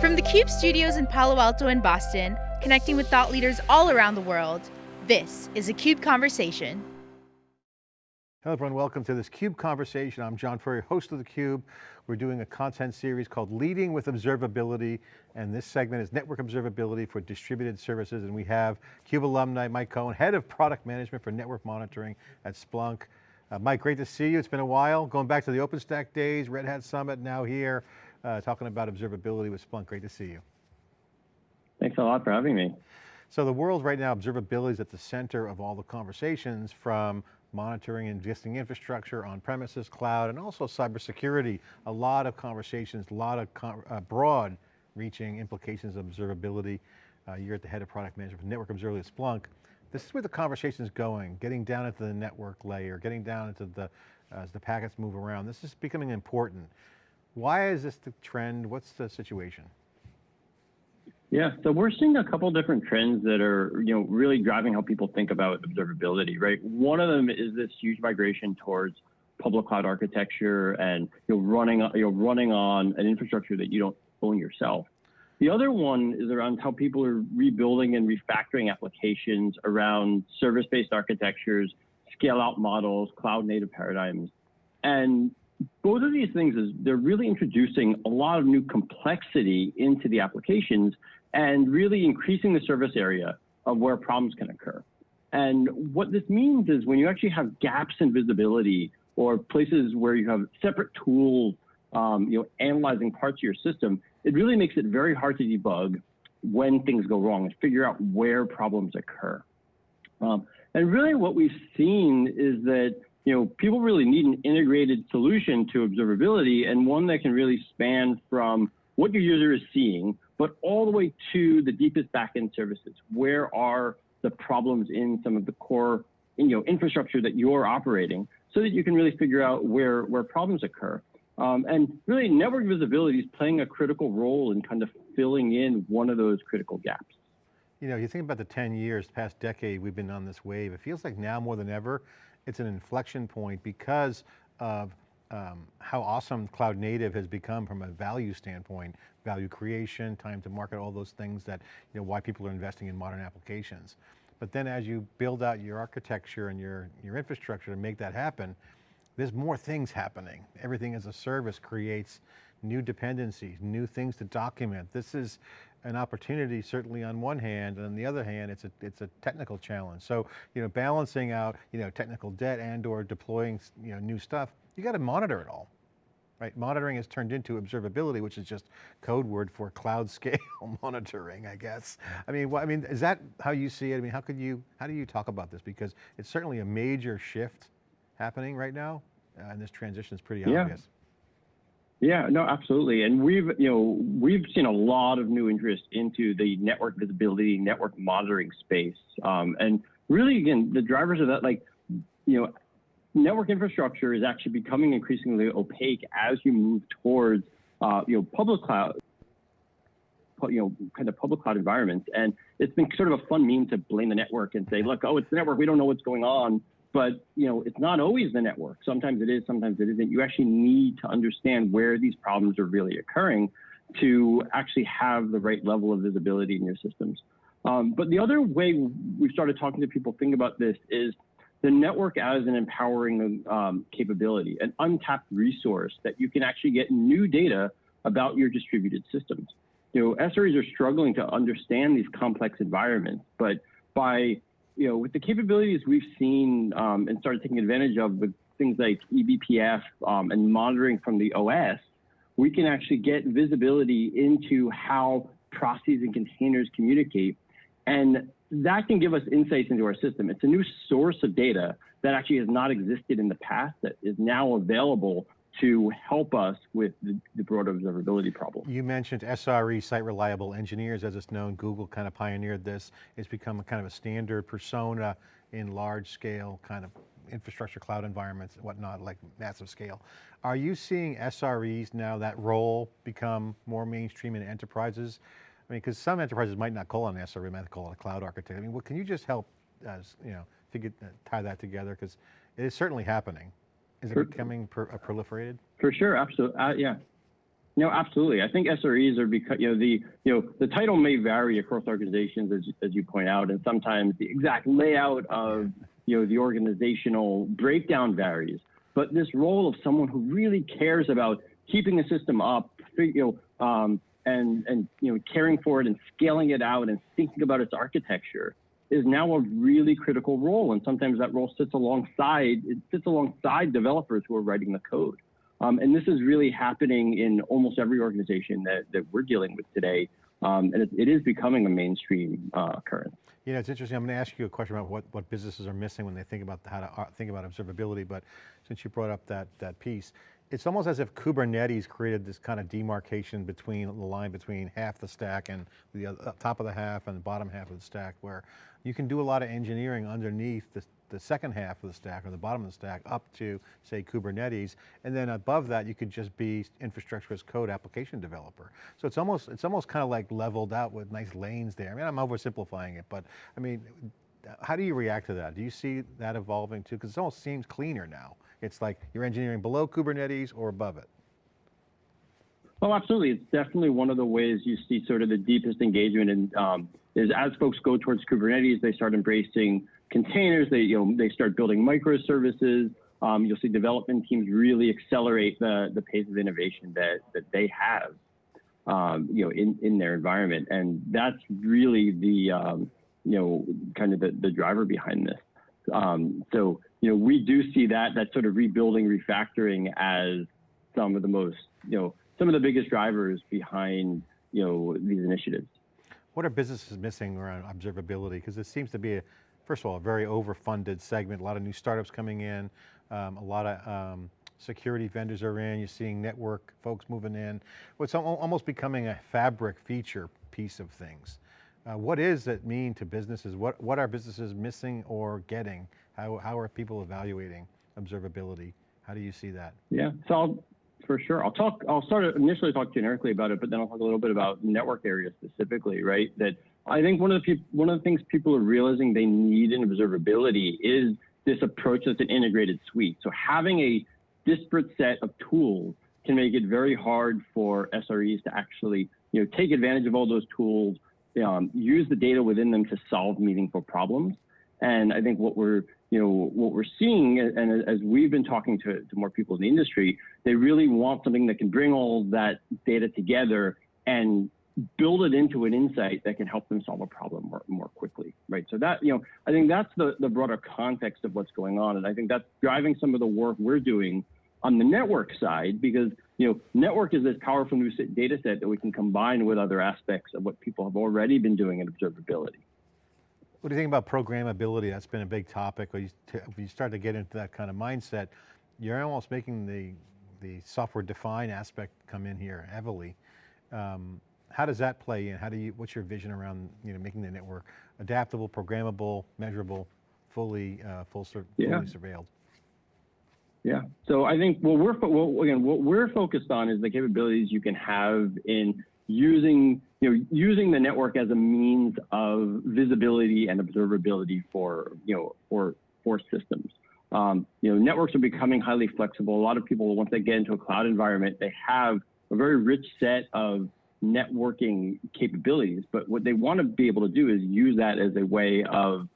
From the CUBE studios in Palo Alto and Boston, connecting with thought leaders all around the world, this is a CUBE Conversation. Hello everyone, welcome to this CUBE Conversation. I'm John Furrier, host of the Cube. We're doing a content series called Leading with Observability, and this segment is Network Observability for Distributed Services, and we have CUBE alumni Mike Cohen, Head of Product Management for Network Monitoring at Splunk. Uh, Mike, great to see you. It's been a while, going back to the OpenStack days, Red Hat Summit, now here uh, talking about observability with Splunk. Great to see you. Thanks a lot for having me. So the world right now, observability is at the center of all the conversations from monitoring existing infrastructure on premises, cloud, and also cybersecurity. A lot of conversations, a lot of uh, broad reaching implications of observability. Uh, you're at the head of product management for network observability at Splunk. This is where the conversation is going, getting down into the network layer, getting down into the, uh, as the packets move around. This is becoming important. Why is this the trend? What's the situation? Yeah, so we're seeing a couple different trends that are, you know, really driving how people think about observability, right? One of them is this huge migration towards public cloud architecture and you know running you know running on an infrastructure that you don't own yourself. The other one is around how people are rebuilding and refactoring applications around service-based architectures, scale-out models, cloud-native paradigms. And both of these things is they're really introducing a lot of new complexity into the applications and really increasing the service area of where problems can occur. And what this means is when you actually have gaps in visibility or places where you have separate tools, um, you know, analyzing parts of your system, it really makes it very hard to debug when things go wrong and figure out where problems occur. Um, and really what we've seen is that you know, people really need an integrated solution to observability and one that can really span from what your user is seeing, but all the way to the deepest backend services. Where are the problems in some of the core you know, infrastructure that you're operating so that you can really figure out where, where problems occur. Um, and really network visibility is playing a critical role in kind of filling in one of those critical gaps. You know, you think about the 10 years, past decade, we've been on this wave. It feels like now more than ever, it's an inflection point because of um, how awesome cloud native has become from a value standpoint, value creation, time to market, all those things that, you know, why people are investing in modern applications. But then as you build out your architecture and your, your infrastructure to make that happen, there's more things happening. Everything as a service creates new dependencies, new things to document. This is an opportunity certainly on one hand, and on the other hand, it's a, it's a technical challenge. So, you know, balancing out, you know, technical debt and or deploying, you know, new stuff, you got to monitor it all, right? Monitoring has turned into observability, which is just code word for cloud scale monitoring, I guess. I mean, I mean, is that how you see it? I mean, how could you, how do you talk about this? Because it's certainly a major shift happening right now, uh, and this transition is pretty yeah. obvious. Yeah, no, absolutely. And we've, you know, we've seen a lot of new interest into the network visibility, network monitoring space. Um, and really, again, the drivers of that, like, you know, network infrastructure is actually becoming increasingly opaque as you move towards, uh, you know, public cloud, you know, kind of public cloud environments. And it's been sort of a fun meme to blame the network and say, look, oh, it's the network. We don't know what's going on but you know it's not always the network. Sometimes it is sometimes it isn't. You actually need to understand where these problems are really occurring to actually have the right level of visibility in your systems. Um, but the other way we've started talking to people think about this is the network as an empowering um, capability an untapped resource that you can actually get new data about your distributed systems. You know SREs are struggling to understand these complex environments but by you know, with the capabilities we've seen um, and started taking advantage of with things like eBPF um, and monitoring from the OS, we can actually get visibility into how processes and containers communicate. And that can give us insights into our system. It's a new source of data that actually has not existed in the past that is now available to help us with the, the broader observability problem. You mentioned SRE, Site Reliable Engineers, as it's known, Google kind of pioneered this. It's become a kind of a standard persona in large scale kind of infrastructure cloud environments and whatnot, like massive scale. Are you seeing SREs now, that role become more mainstream in enterprises? I mean, because some enterprises might not call it an SRE, might call it a cloud architect. I mean, well, can you just help us, you know, figure, tie that together? Because it is certainly happening. Is it for, becoming per, uh, proliferated? For sure, absolutely. Uh, yeah. No, absolutely. I think SREs are because you know the you know the title may vary across organizations as as you point out, and sometimes the exact layout of you know the organizational breakdown varies. But this role of someone who really cares about keeping a system up, you know, um, and and you know caring for it and scaling it out and thinking about its architecture is now a really critical role. And sometimes that role sits alongside it sits alongside developers who are writing the code. Um, and this is really happening in almost every organization that, that we're dealing with today. Um, and it, it is becoming a mainstream uh, occurrence. You know, it's interesting. I'm going to ask you a question about what, what businesses are missing when they think about how to uh, think about observability. But since you brought up that, that piece, it's almost as if Kubernetes created this kind of demarcation between the line between half the stack and the uh, top of the half and the bottom half of the stack where you can do a lot of engineering underneath the, the second half of the stack or the bottom of the stack up to say Kubernetes. And then above that, you could just be infrastructure as code application developer. So it's almost, it's almost kind of like leveled out with nice lanes there. I mean, I'm oversimplifying it, but I mean, how do you react to that? Do you see that evolving too? Because it almost seems cleaner now. It's like you're engineering below Kubernetes or above it. Oh, absolutely. It's definitely one of the ways you see sort of the deepest engagement and um, is as folks go towards Kubernetes, they start embracing containers. They you know they start building microservices. Um, you'll see development teams really accelerate the the pace of innovation that that they have, um, you know, in in their environment, and that's really the um, you know kind of the, the driver behind this. Um, so you know we do see that that sort of rebuilding, refactoring as some of the most you know some of the biggest drivers behind you know these initiatives. What are businesses missing around observability? Because it seems to be, a, first of all, a very overfunded segment, a lot of new startups coming in, um, a lot of um, security vendors are in, you're seeing network folks moving in. It's almost becoming a fabric feature piece of things. Uh, what does it mean to businesses? What, what are businesses missing or getting? How, how are people evaluating observability? How do you see that? Yeah, so I'll, for sure. I'll talk. I'll start initially talk generically about it, but then I'll talk a little bit about network areas specifically. Right. That I think one of the one of the things people are realizing they need in observability is this approach that's an integrated suite. So having a disparate set of tools can make it very hard for SREs to actually you know take advantage of all those tools, um, use the data within them to solve meaningful problems. And I think what we're you know, what we're seeing, and as we've been talking to, to more people in the industry, they really want something that can bring all that data together and build it into an insight that can help them solve a problem more, more quickly, right? So that, you know, I think that's the, the broader context of what's going on. And I think that's driving some of the work we're doing on the network side, because, you know, network is this powerful new data set that we can combine with other aspects of what people have already been doing in observability. What do you think about programmability? That's been a big topic. When you, you start to get into that kind of mindset, you're almost making the, the software defined aspect come in here heavily. Um, how does that play in? How do you, what's your vision around you know, making the network adaptable, programmable, measurable, fully, uh, full, fully yeah. surveilled? Yeah. So I think what we're well, again what we're focused on is the capabilities you can have in using you know using the network as a means of visibility and observability for you know for for systems. Um, you know, networks are becoming highly flexible. A lot of people, once they get into a cloud environment, they have a very rich set of networking capabilities. But what they want to be able to do is use that as a way of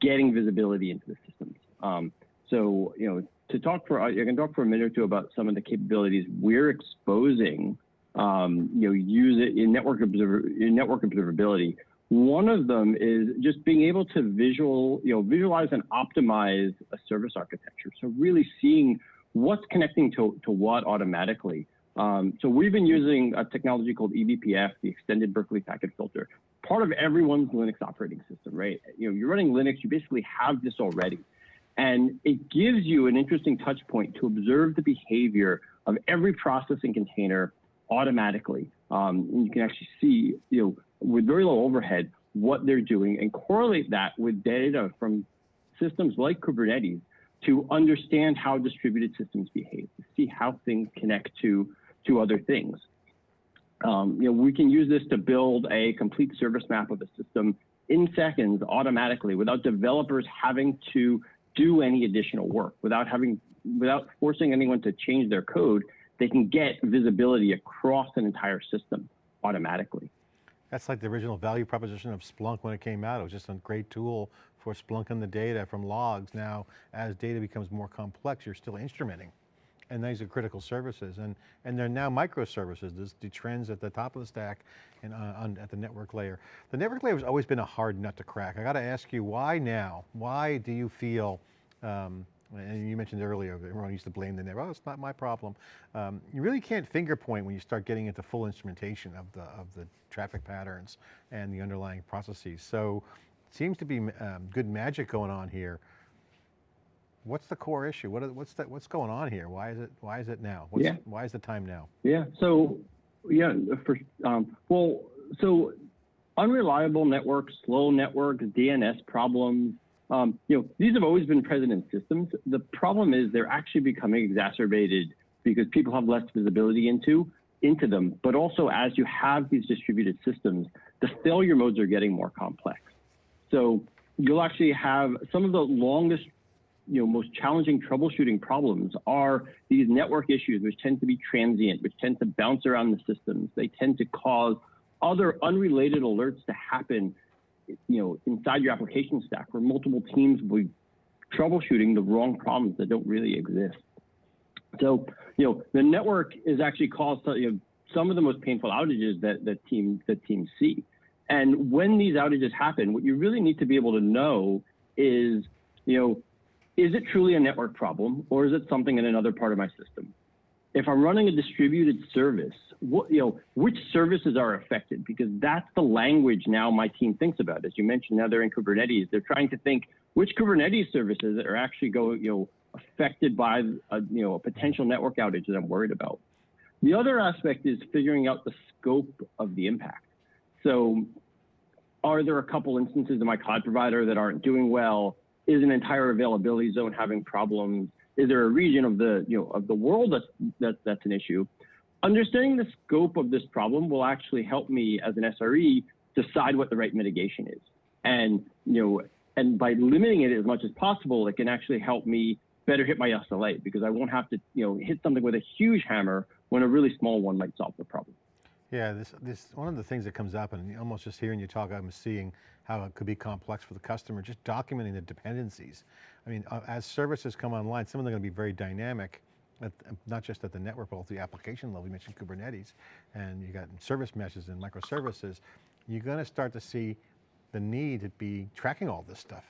getting visibility into the systems. Um, so, you know, to talk for, I can talk for a minute or two about some of the capabilities we're exposing um, you know, use it in network observer in network observability. One of them is just being able to visual, you know, visualize and optimize a service architecture. So really seeing what's connecting to, to what automatically. Um, so we've been using a technology called eBPF, the Extended Berkeley Packet Filter, part of everyone's Linux operating system, right? You know, you're running Linux, you basically have this already. And it gives you an interesting touch point to observe the behavior of every processing container automatically. Um, and you can actually see, you know, with very low overhead, what they're doing and correlate that with data from systems like Kubernetes to understand how distributed systems behave, to see how things connect to, to other things. Um, you know, we can use this to build a complete service map of a system in seconds automatically without developers having to do any additional work, without having, without forcing anyone to change their code they can get visibility across an entire system automatically. That's like the original value proposition of Splunk when it came out. It was just a great tool for splunking the data from logs. Now, as data becomes more complex, you're still instrumenting. And these are critical services. And, and they're now microservices, There's the trends at the top of the stack and uh, on, at the network layer. The network layer has always been a hard nut to crack. I got to ask you, why now? Why do you feel, um, and you mentioned earlier, everyone used to blame the network, oh, it's not my problem. Um, you really can't finger point when you start getting into full instrumentation of the, of the traffic patterns and the underlying processes. So seems to be um, good magic going on here. What's the core issue? What, what's that, what's going on here? Why is it, why is it now? What's, yeah. Why is the time now? Yeah, so, yeah, for, um, well, so unreliable networks, slow networks, DNS problems, um, you know, these have always been present in systems. The problem is they're actually becoming exacerbated because people have less visibility into into them, but also as you have these distributed systems, the failure modes are getting more complex. So you'll actually have some of the longest, you know, most challenging troubleshooting problems are these network issues, which tend to be transient, which tend to bounce around the systems. They tend to cause other unrelated alerts to happen, you know, inside your application stack where multiple teams will be troubleshooting the wrong problems that don't really exist. So, you know, the network is actually caused you know, some of the most painful outages that, that, team, that teams see. And when these outages happen, what you really need to be able to know is, you know, is it truly a network problem or is it something in another part of my system? If I'm running a distributed service, what, you know, which services are affected? Because that's the language now my team thinks about. As you mentioned, now they're in Kubernetes. They're trying to think which Kubernetes services are actually going, you know, affected by a, you know, a potential network outage that I'm worried about. The other aspect is figuring out the scope of the impact. So are there a couple instances of my cloud provider that aren't doing well? Is an entire availability zone having problems? Is there a region of the, you know, of the world that's, that, that's an issue? Understanding the scope of this problem will actually help me as an SRE decide what the right mitigation is. And, you know, and by limiting it as much as possible, it can actually help me better hit my SLA because I won't have to, you know, hit something with a huge hammer when a really small one might solve the problem. Yeah, this, this, one of the things that comes up and almost just hearing you talk, I'm seeing how it could be complex for the customer, just documenting the dependencies. I mean, uh, as services come online, some of them are going to be very dynamic, at, not just at the network, but at the application level. You mentioned Kubernetes, and you got service meshes and microservices. You're going to start to see the need to be tracking all this stuff.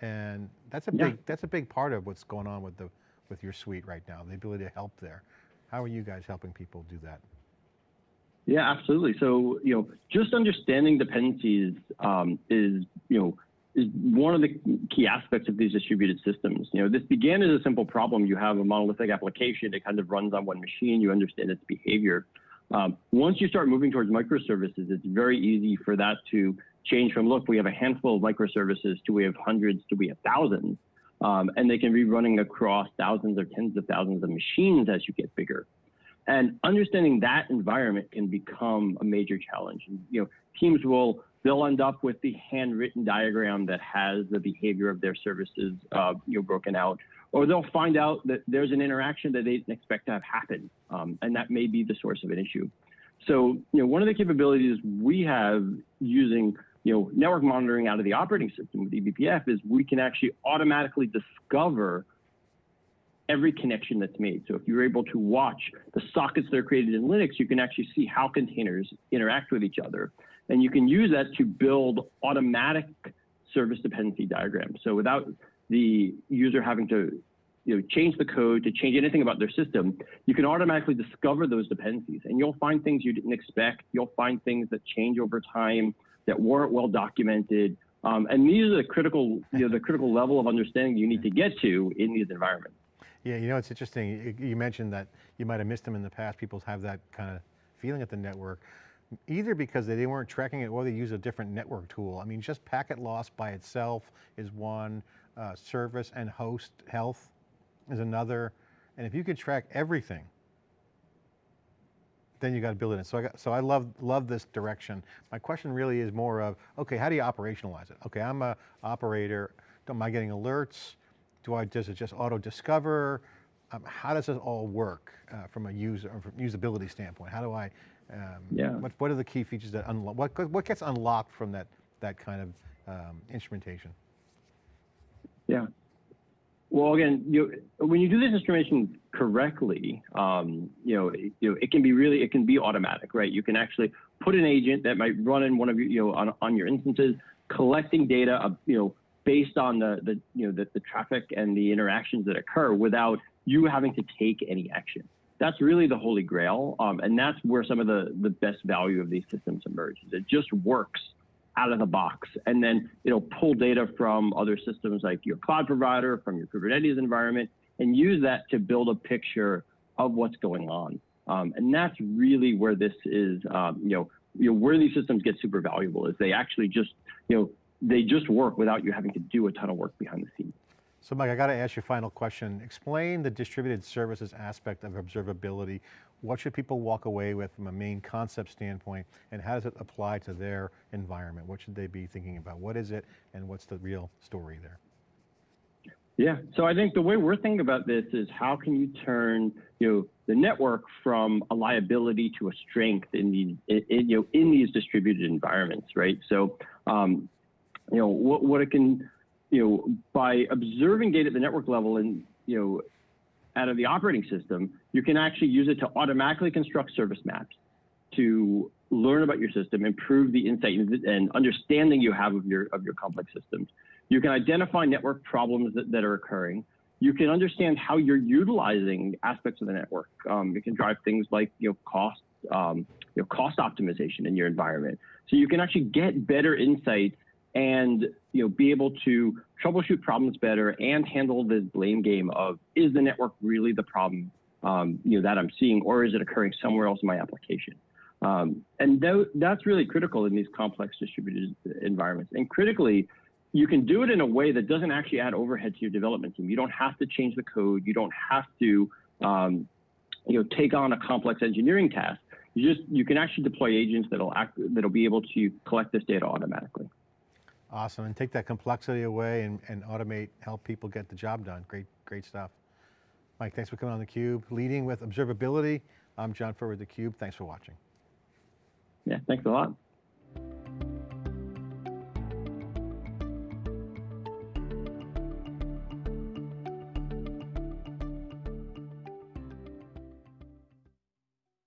And that's a yeah. big, that's a big part of what's going on with the, with your suite right now, the ability to help there. How are you guys helping people do that? Yeah, absolutely. So, you know, just understanding dependencies um, is, you know, is one of the key aspects of these distributed systems. You know, this began as a simple problem. You have a monolithic application. It kind of runs on one machine. You understand its behavior. Um, once you start moving towards microservices, it's very easy for that to change from, look, we have a handful of microservices to we have hundreds to we have thousands. Um, and they can be running across thousands or tens of thousands of machines as you get bigger. And understanding that environment can become a major challenge. And, you know, teams will they'll end up with the handwritten diagram that has the behavior of their services uh, you know broken out, or they'll find out that there's an interaction that they didn't expect to have happen, um, and that may be the source of an issue. So, you know, one of the capabilities we have using you know network monitoring out of the operating system with eBPF is we can actually automatically discover every connection that's made. So if you're able to watch the sockets that are created in Linux, you can actually see how containers interact with each other. And you can use that to build automatic service dependency diagrams. So without the user having to you know, change the code, to change anything about their system, you can automatically discover those dependencies. And you'll find things you didn't expect. You'll find things that change over time that weren't well documented. Um, and these are the critical, you know, the critical level of understanding you need to get to in these environments. Yeah, you know, it's interesting. You mentioned that you might have missed them in the past. People have that kind of feeling at the network, either because they weren't tracking it or they use a different network tool. I mean, just packet loss by itself is one, uh, service and host health is another. And if you could track everything, then you got to build it in. So I got, so I love love this direction. My question really is more of, okay, how do you operationalize it? Okay, I'm a operator. Am I getting alerts? Do I, does it just auto discover? um, how does it all work uh, from a user, or from usability standpoint? How do I, um, Yeah. what, what are the key features that unlock, what, what gets unlocked from that, that kind of um, instrumentation? Yeah. Well, again, you when you do this instrumentation correctly, um, you know, it, you know, it can be really, it can be automatic, right? You can actually put an agent that might run in one of your, you know, on, on your instances, collecting data, uh, you know, based on the, the, you know, the, the traffic and the interactions that occur without you having to take any action. That's really the holy grail, um, and that's where some of the the best value of these systems emerges. It just works out of the box. And then it'll pull data from other systems like your cloud provider, from your Kubernetes environment, and use that to build a picture of what's going on. Um, and that's really where this is, um, you know, you know, where these systems get super valuable is they actually just, you know, they just work without you having to do a ton of work behind the scenes. So Mike, I got to ask you a final question. Explain the distributed services aspect of observability. What should people walk away with from a main concept standpoint and how does it apply to their environment? What should they be thinking about? What is it and what's the real story there? Yeah. So I think the way we're thinking about this is how can you turn you know the network from a liability to a strength in these in, in, you know in these distributed environments, right? So um, you know what what it can you know by observing data at the network level and you know out of the operating system, you can actually use it to automatically construct service maps to learn about your system, improve the insight and understanding you have of your of your complex systems. You can identify network problems that, that are occurring. You can understand how you're utilizing aspects of the network. Um, it can drive things like you know cost, um, you know cost optimization in your environment. So you can actually get better insights and you know be able to troubleshoot problems better and handle the blame game of is the network really the problem um, you know that I'm seeing or is it occurring somewhere else in my application? Um, and th that's really critical in these complex distributed environments. And critically, you can do it in a way that doesn't actually add overhead to your development team. You don't have to change the code. You don't have to, um, you know, take on a complex engineering task. You just you can actually deploy agents that'll act that'll be able to collect this data automatically. Awesome, and take that complexity away and, and automate, help people get the job done. Great, great stuff. Mike, thanks for coming on theCUBE. Leading with observability, I'm John Furrier theCUBE. Thanks for watching. Yeah, thanks a lot.